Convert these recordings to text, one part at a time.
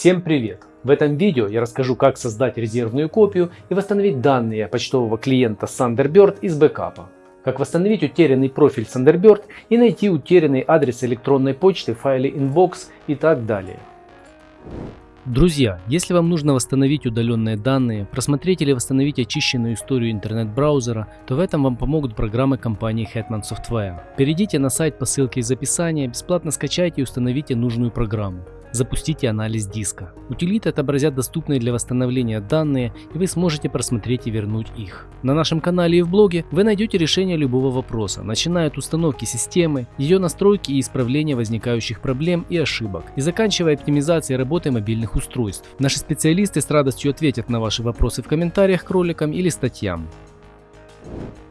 Всем привет! В этом видео я расскажу, как создать резервную копию и восстановить данные почтового клиента Thunderbird из бэкапа. Как восстановить утерянный профиль Thunderbird и найти утерянный адрес электронной почты в файле inbox и так далее. Друзья, если вам нужно восстановить удаленные данные, просмотреть или восстановить очищенную историю интернет-браузера, то в этом вам помогут программы компании Hetman Software. Перейдите на сайт по ссылке из описания, бесплатно скачайте и установите нужную программу. Запустите анализ диска. Утилиты отобразят доступные для восстановления данные, и вы сможете просмотреть и вернуть их. На нашем канале и в блоге вы найдете решение любого вопроса, начиная от установки системы, ее настройки и исправления возникающих проблем и ошибок, и заканчивая оптимизацией работы мобильных устройств. Наши специалисты с радостью ответят на ваши вопросы в комментариях к роликам или статьям.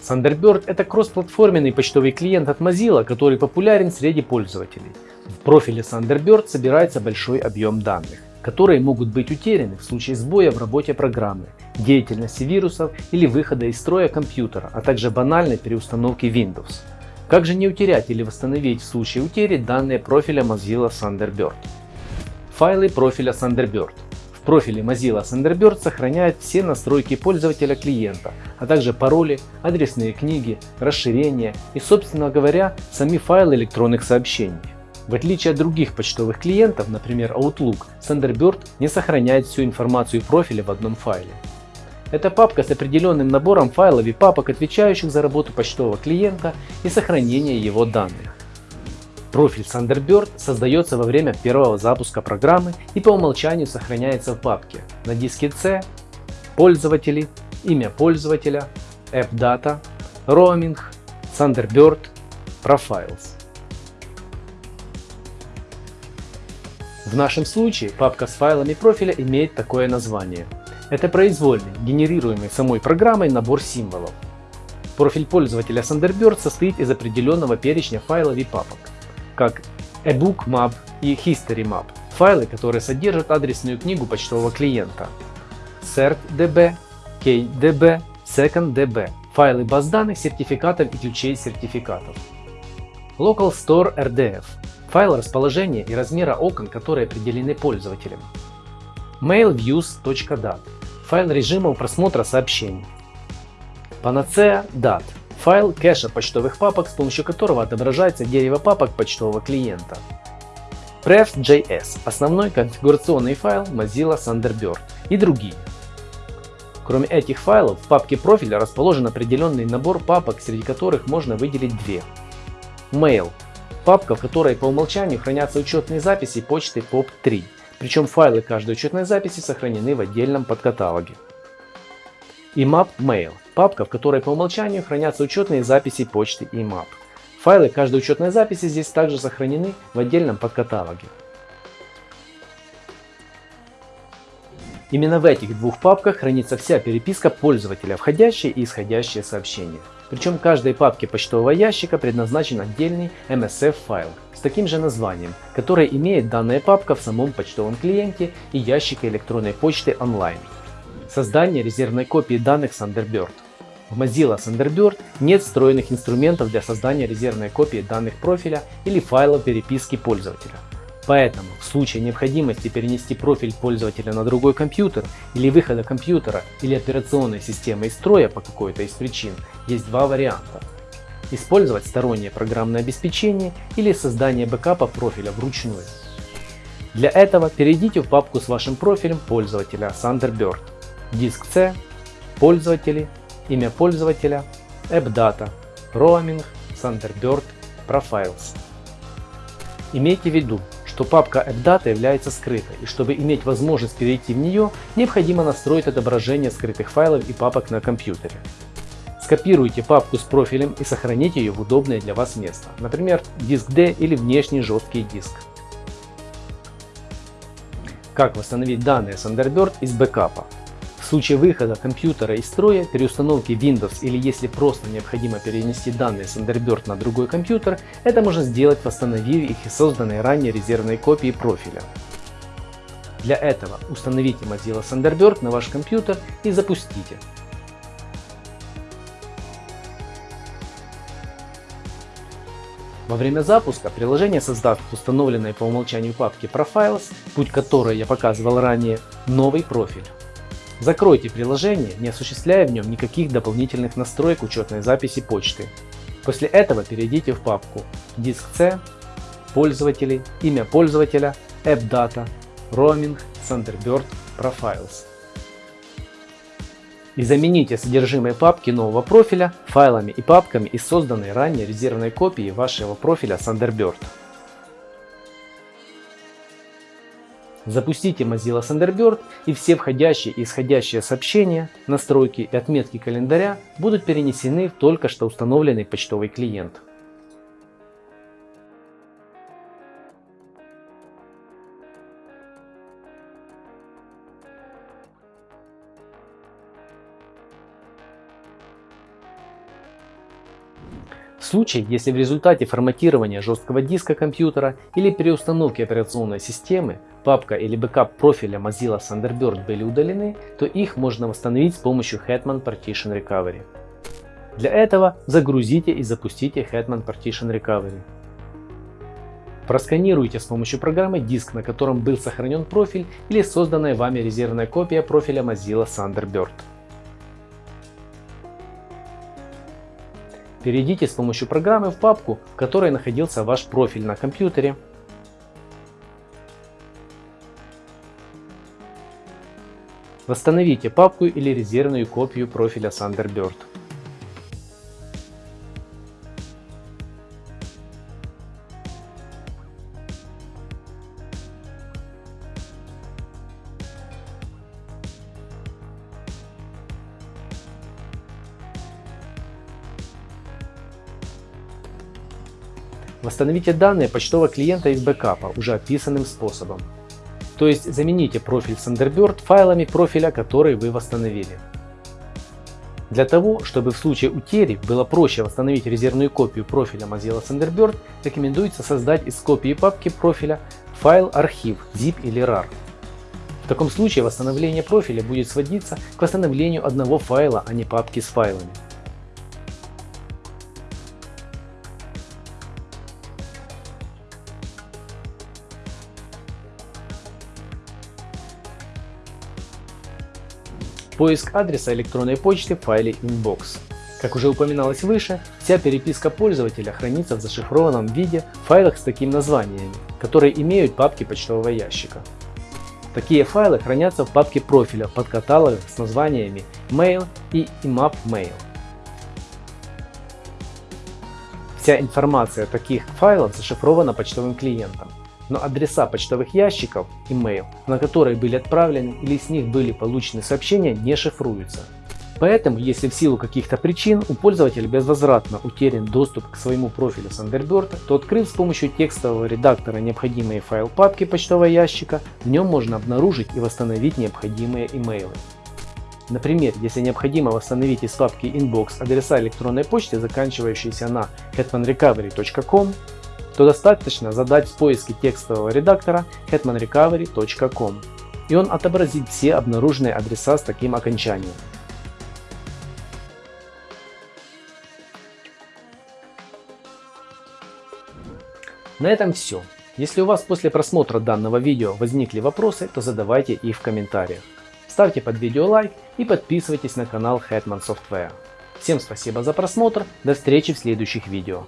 Thunderbird – это кроссплатформенный почтовый клиент от Mozilla, который популярен среди пользователей. В профиле Thunderbird собирается большой объем данных, которые могут быть утеряны в случае сбоя в работе программы, деятельности вирусов или выхода из строя компьютера, а также банальной переустановки Windows. Как же не утерять или восстановить в случае утери данные профиля Mozilla Thunderbird? Файлы профиля Thunderbird – в профиле Mozilla Thunderbird сохраняет все настройки пользователя клиента, а также пароли, адресные книги, расширения и, собственно говоря, сами файлы электронных сообщений. В отличие от других почтовых клиентов, например Outlook, Thunderbird не сохраняет всю информацию профиля в одном файле. Это папка с определенным набором файлов и папок, отвечающих за работу почтового клиента и сохранение его данных. Профиль Thunderbird создается во время первого запуска программы и по умолчанию сохраняется в папке на диске C, пользователи, имя пользователя, AppData, Roaming, Thunderbird, Profiles. В нашем случае папка с файлами профиля имеет такое название. Это произвольный, генерируемый самой программой набор символов. Профиль пользователя Thunderbird состоит из определенного перечня файлов и папок как ebook map и history map, файлы, которые содержат адресную книгу почтового клиента, certdb, kdb, seconddb, файлы баз данных, сертификатов и ключей сертификатов. Local Store RDF – файл расположения и размера окон, которые определены пользователем. mailviews.dat – файл режимов просмотра сообщений. Panacea DAT файл кэша почтовых папок, с помощью которого отображается дерево папок почтового клиента. Prefs.js – основной конфигурационный файл Mozilla Thunderbird и другие. Кроме этих файлов, в папке профиля расположен определенный набор папок, среди которых можно выделить две. Mail – папка, в которой по умолчанию хранятся учетные записи почты POP3, причем файлы каждой учетной записи сохранены в отдельном подкаталоге. И Map Mail папка, в которой по умолчанию хранятся учетные записи почты и map. Файлы каждой учетной записи здесь также сохранены в отдельном подкаталоге. Именно в этих двух папках хранится вся переписка пользователя, входящие и исходящие сообщения. Причем каждой папке почтового ящика предназначен отдельный MSF файл с таким же названием, который имеет данная папка в самом почтовом клиенте и ящике электронной почты онлайн. Создание резервной копии данных Thunderbird. В Mozilla Thunderbird нет встроенных инструментов для создания резервной копии данных профиля или файлов переписки пользователя. Поэтому в случае необходимости перенести профиль пользователя на другой компьютер или выхода компьютера или операционной системы из строя по какой-то из причин, есть два варианта. Использовать стороннее программное обеспечение или создание бэкапа профиля вручную. Для этого перейдите в папку с вашим профилем пользователя Thunderbird, диск C, пользователи имя пользователя, AppData, Roaming, Thunderbird, Profiles. Имейте в виду, что папка AppData является скрытой, и чтобы иметь возможность перейти в нее, необходимо настроить отображение скрытых файлов и папок на компьютере. Скопируйте папку с профилем и сохраните ее в удобное для вас место, например, диск D или внешний жесткий диск. Как восстановить данные Thunderbird из бэкапа? Случае выхода компьютера из строя, переустановки Windows или если просто необходимо перенести данные Thunderbird на другой компьютер, это можно сделать восстановив их из созданной ранее резервной копии профиля. Для этого установите Mozilla Thunderbird на ваш компьютер и запустите. Во время запуска приложение создаст в установленной по умолчанию папке Profiles, путь которой я показывал ранее, новый профиль. Закройте приложение, не осуществляя в нем никаких дополнительных настроек учетной записи почты. После этого перейдите в папку Диск C, Пользователи, имя пользователя, AppData, Roaming, Thunderbird, Profiles. И замените содержимое папки нового профиля файлами и папками из созданной ранее резервной копии вашего профиля Thunderbird. Запустите Mozilla Thunderbird и все входящие и исходящие сообщения, настройки и отметки календаря будут перенесены в только что установленный почтовый клиент. Случае, если в результате форматирования жесткого диска компьютера или переустановки операционной системы папка или бэкап профиля Mozilla Thunderbird были удалены, то их можно восстановить с помощью Hetman Partition Recovery. Для этого загрузите и запустите Hetman Partition Recovery. Просканируйте с помощью программы диск, на котором был сохранен профиль или созданная вами резервная копия профиля Mozilla Thunderbird. Перейдите с помощью программы в папку, в которой находился ваш профиль на компьютере. Восстановите папку или резервную копию профиля Thunderbird. Восстановите данные почтового клиента из бэкапа уже описанным способом. То есть замените профиль Thunderbird файлами профиля, который вы восстановили. Для того, чтобы в случае утери было проще восстановить резервную копию профиля Mozilla Thunderbird, рекомендуется создать из копии папки профиля файл архив zip или rar. В таком случае восстановление профиля будет сводиться к восстановлению одного файла, а не папки с файлами. Поиск адреса электронной почты в файле Inbox. Как уже упоминалось выше, вся переписка пользователя хранится в зашифрованном виде в файлах с такими названиями, которые имеют папки почтового ящика. Такие файлы хранятся в папке профиля под каталогом с названиями Mail и IMAP Mail. Вся информация таких файлов зашифрована почтовым клиентом но адреса почтовых ящиков, email, на которые были отправлены или с них были получены сообщения, не шифруются. Поэтому, если в силу каких-то причин у пользователя безвозвратно утерян доступ к своему профилю Thunderbird, то открыв с помощью текстового редактора необходимые файл папки почтового ящика, в нем можно обнаружить и восстановить необходимые имейлы. Например, если необходимо восстановить из папки Inbox адреса электронной почты, заканчивающиеся на hetmanrecovery.com, то достаточно задать в поиске текстового редактора hetmanrecovery.com и он отобразит все обнаруженные адреса с таким окончанием. На этом все. Если у вас после просмотра данного видео возникли вопросы, то задавайте их в комментариях. Ставьте под видео лайк и подписывайтесь на канал Hetman Software. Всем спасибо за просмотр, до встречи в следующих видео.